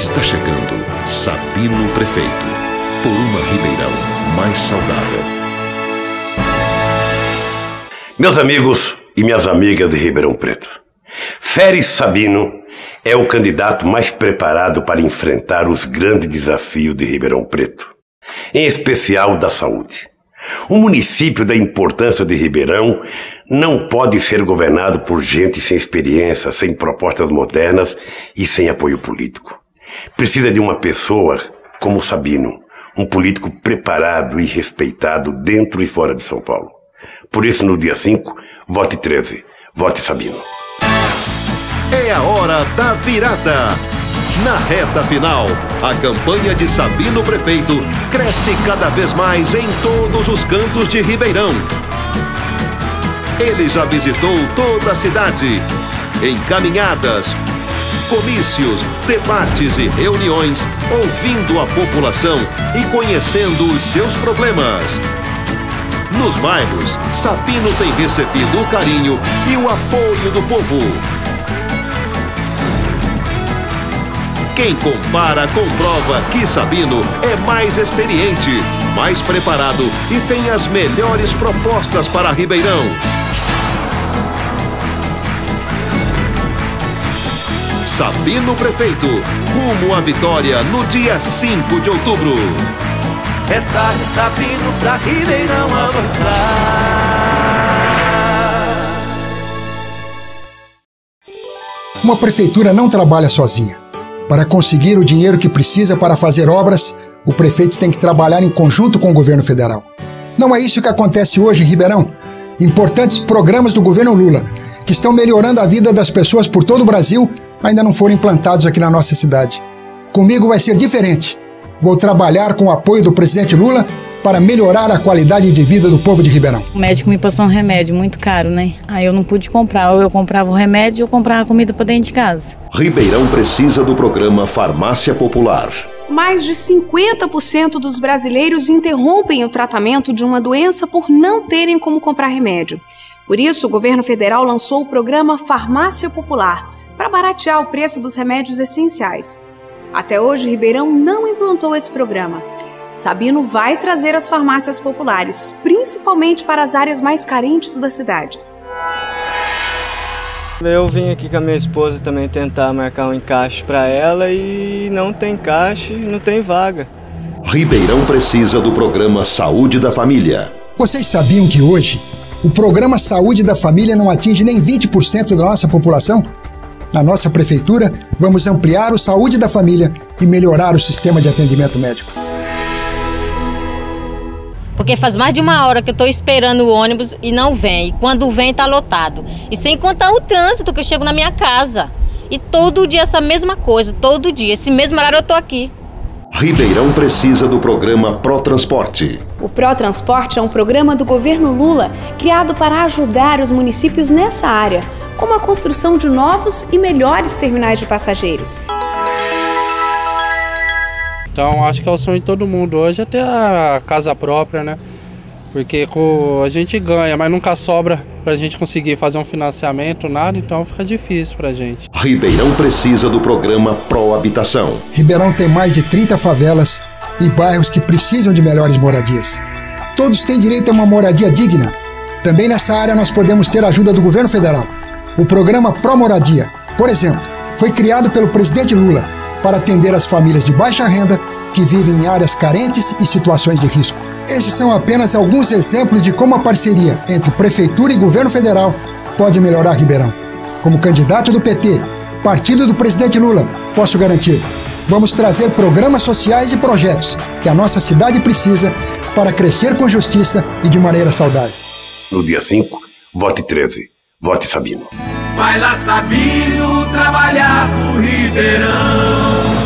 Está chegando Sabino Prefeito, por uma Ribeirão mais saudável. Meus amigos e minhas amigas de Ribeirão Preto, Férez Sabino é o candidato mais preparado para enfrentar os grandes desafios de Ribeirão Preto, em especial da saúde. O município da importância de Ribeirão não pode ser governado por gente sem experiência, sem propostas modernas e sem apoio político. Precisa de uma pessoa como Sabino, um político preparado e respeitado dentro e fora de São Paulo. Por isso, no dia 5, vote 13. Vote Sabino. É a hora da virada. Na reta final, a campanha de Sabino Prefeito cresce cada vez mais em todos os cantos de Ribeirão. Ele já visitou toda a cidade, em caminhadas, comícios, debates e reuniões, ouvindo a população e conhecendo os seus problemas. Nos bairros, Sabino tem recebido o carinho e o apoio do povo. Quem compara comprova que Sabino é mais experiente, mais preparado e tem as melhores propostas para Ribeirão. Sabino Prefeito, rumo à vitória no dia 5 de outubro. Essa de Sabino pra Ribeirão avançar. Uma prefeitura não trabalha sozinha. Para conseguir o dinheiro que precisa para fazer obras, o prefeito tem que trabalhar em conjunto com o governo federal. Não é isso que acontece hoje em Ribeirão. Importantes programas do governo Lula, que estão melhorando a vida das pessoas por todo o Brasil, ainda não foram implantados aqui na nossa cidade. Comigo vai ser diferente. Vou trabalhar com o apoio do presidente Lula para melhorar a qualidade de vida do povo de Ribeirão. O médico me passou um remédio muito caro, né? Aí eu não pude comprar. Ou eu comprava o remédio ou comprava comida para dentro de casa. Ribeirão precisa do programa Farmácia Popular. Mais de 50% dos brasileiros interrompem o tratamento de uma doença por não terem como comprar remédio. Por isso, o governo federal lançou o programa Farmácia Popular para baratear o preço dos remédios essenciais. Até hoje, Ribeirão não implantou esse programa. Sabino vai trazer as farmácias populares, principalmente para as áreas mais carentes da cidade. Eu vim aqui com a minha esposa também tentar marcar um encaixe para ela e não tem encaixe, não tem vaga. Ribeirão precisa do programa Saúde da Família. Vocês sabiam que hoje o programa Saúde da Família não atinge nem 20% da nossa população? Na nossa prefeitura, vamos ampliar o Saúde da Família e melhorar o sistema de atendimento médico. Porque faz mais de uma hora que eu estou esperando o ônibus e não vem. E quando vem, está lotado. E sem contar o trânsito que eu chego na minha casa. E todo dia essa mesma coisa, todo dia. Esse mesmo horário eu estou aqui. Ribeirão precisa do programa ProTransporte. O ProTransporte é um programa do governo Lula criado para ajudar os municípios nessa área, como a construção de novos e melhores terminais de passageiros. Então acho que é o sonho de todo mundo hoje é ter a casa própria, né? Porque a gente ganha, mas nunca sobra para a gente conseguir fazer um financiamento, nada, então fica difícil para a gente. Ribeirão precisa do programa Pro Habitação. Ribeirão tem mais de 30 favelas e bairros que precisam de melhores moradias. Todos têm direito a uma moradia digna. Também nessa área nós podemos ter a ajuda do governo federal. O programa Pro Moradia, por exemplo, foi criado pelo presidente Lula para atender as famílias de baixa renda que vivem em áreas carentes e situações de risco. Esses são apenas alguns exemplos de como a parceria entre Prefeitura e Governo Federal pode melhorar Ribeirão. Como candidato do PT, partido do presidente Lula, posso garantir: vamos trazer programas sociais e projetos que a nossa cidade precisa para crescer com justiça e de maneira saudável. No dia 5, vote 13. Vote Sabino. Vai lá, Sabino, trabalhar pro Ribeirão.